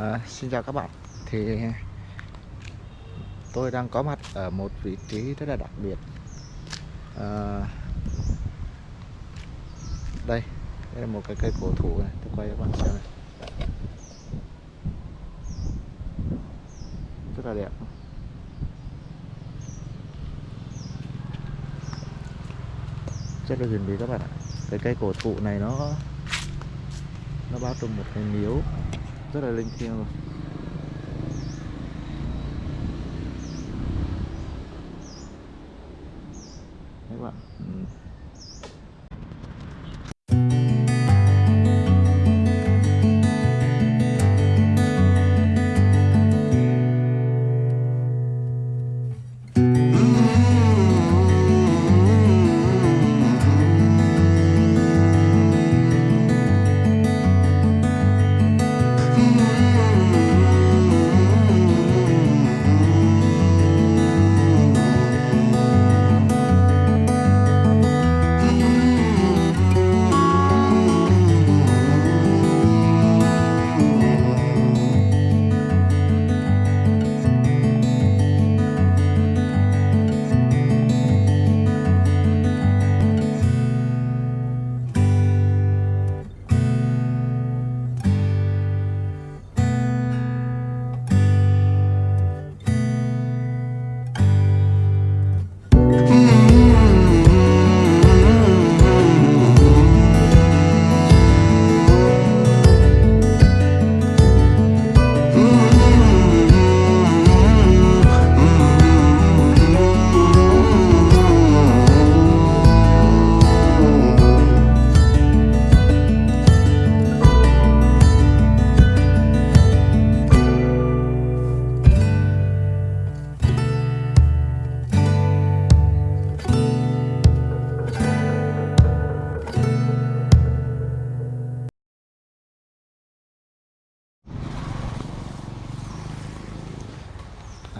À, xin chào các bạn. Thì tôi đang có mặt ở một vị trí rất là đặc biệt. À, đây đây là một cái cây cổ thụ này. Tôi quay cho các bạn xem này. Rất là đẹp. Rất là huyền bí các bạn ạ. Cái cây cổ thụ này nó nó bao trùm một cái miếu rất là linh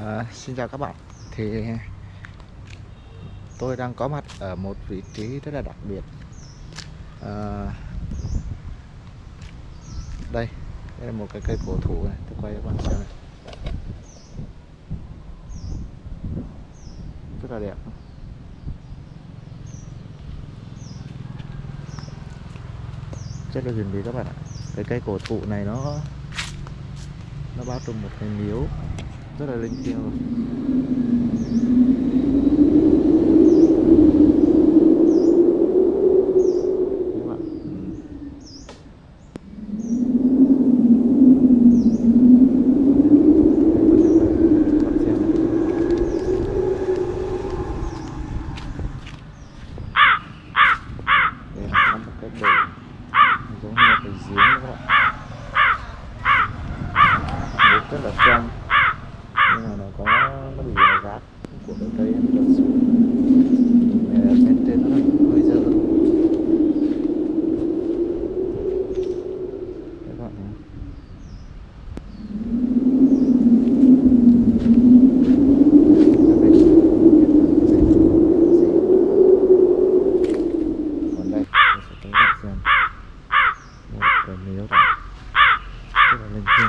À, xin chào các bạn. Thì tôi đang có mặt ở một vị trí rất là đặc biệt. À, đây đây là một cái cây cổ thụ này. Tôi quay cho các bạn xem này. Rất là đẹp. Rất là huyền bí các bạn ạ. Cái cây cổ thụ này nó nó bao trùm một cái miếu rất là linh thiêng rồi Đấy bạn. Ừ. Bạn xem này. Đây là có một cái bể giống như là cái giếng đấy các bạn nước rất là trong nhưng mà nó có nó bị rác của cái cây nó lật xuống Này là bên trên nó hơi dơ Đấy các bạn nhé. Ở bên hiện là cái dãy gì. còn đây tôi sẽ cho các bạn xem một cái miếu này rất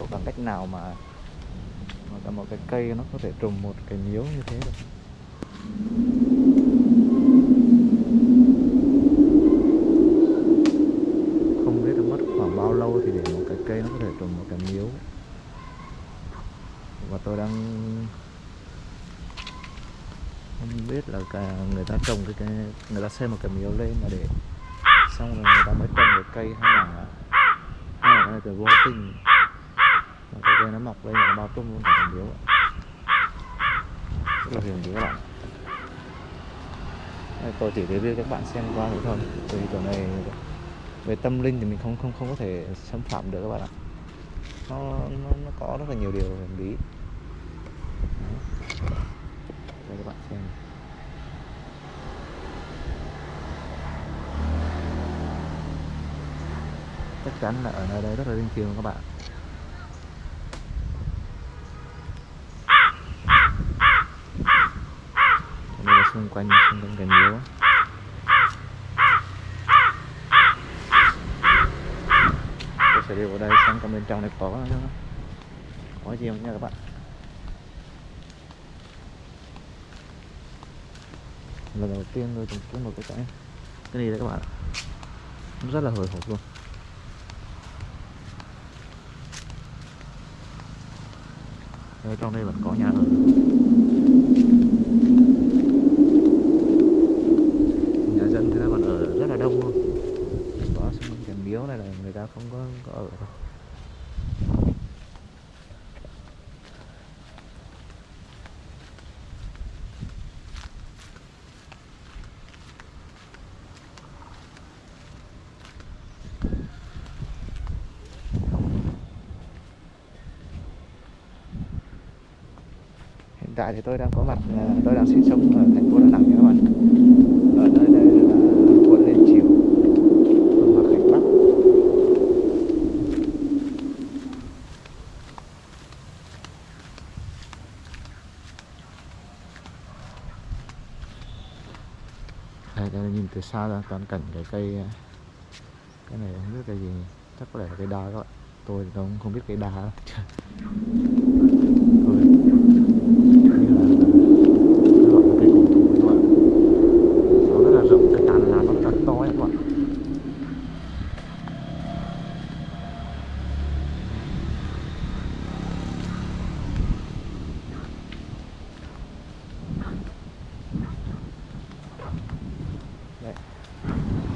hiểu bằng cách nào mà mà cả một cái cây nó có thể trồng một cái miếu như thế được. Không biết mất khoảng bao lâu thì để một cái cây nó có thể trồng một cái miếu. Và tôi đang không biết là cả người ta trồng cái, cái người ta xây một cái miếu lên mà để xong rồi người ta mới trồng cái cây hay là hay là vô tình cái cây nó mọc lên nó bao tung luôn cả hình điếu rất là hình điếu các bạn. Đây, tôi chỉ review cho các bạn xem qua thôi thôi. Vì chỗ này về tâm linh thì mình không không không có thể xâm phạm được các bạn ạ. Nó nó, nó có rất là nhiều điều huyền bí. Đây các bạn xem. Chắc chắn là ở nơi đây rất là linh thiêng các bạn Ở đây là xung quanh xung quanh cái miếu á. tôi sẽ đi vào đây xem trong bên trong này có có gì không nha các bạn? Lần đầu tiên tôi chứng kiến một cái cái cái này đấy các bạn ạ. nó rất là hồi hộp luôn. Ở trong đây vẫn có nhà ở nhà dân thì còn ở rất là đông luôn có xung quanh cái miếu này là người ta không có, có ở đâu hiện tại thì tôi đang có mặt à, tôi đang sinh sống ở thành phố Đà Nẵng nha các bạn. Ở nơi đây là quận Liên Triều phường Hòa Khánh Bắc. Đây, cho nhìn từ xa ra toàn cảnh cái cây à, cái này không biết cây gì chắc có lẽ là cây đa các bạn. Tôi thì cũng không biết cây đa lắm. Tôi như là nó gọi là cây cổ thụ các bạn nó rất là rộng cái tán lá nó rất là to ấy các bạn Đấy.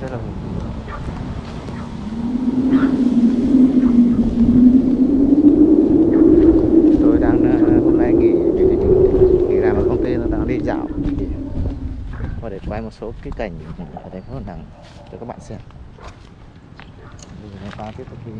rất là hùng vĩ luôn. tôi đang ờ, hôm nay nghỉ nghỉ, nghỉ làm ở công ty nó đang đi dạo để- và để quay một số cái cảnh ở thành phố Đà Nẵng cho các bạn xem. Bây giờ chúng ta tiếp tục đi.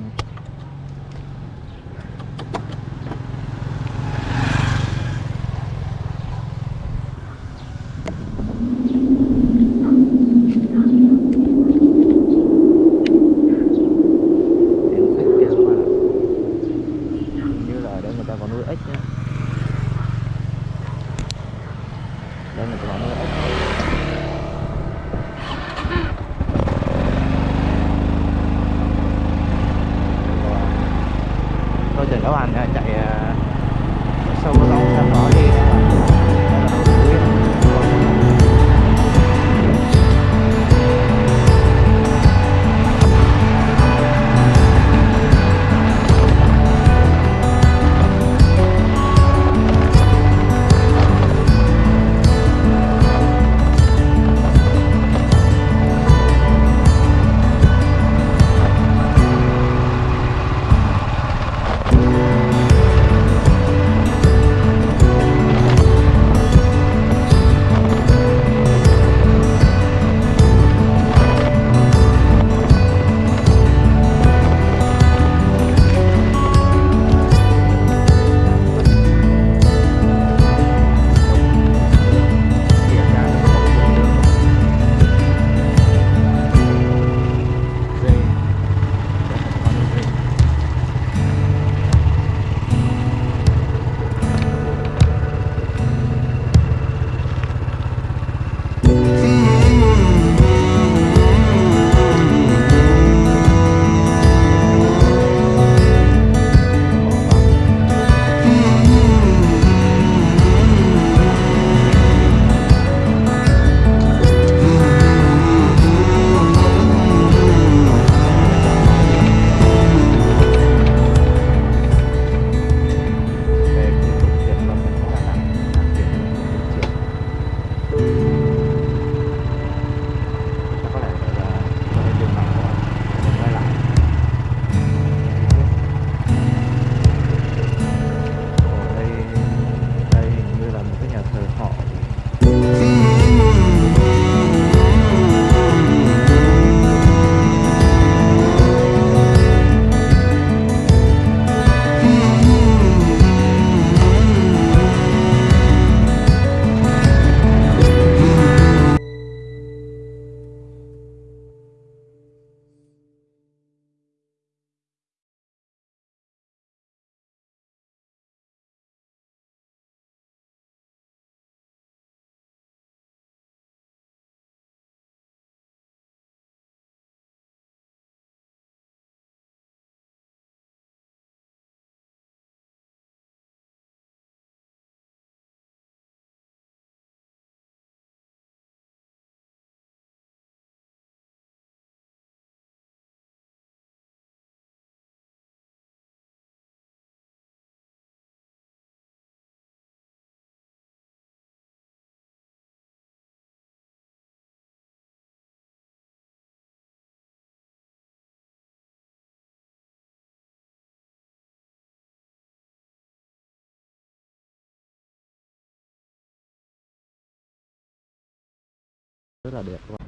Rất là đẹp các bạn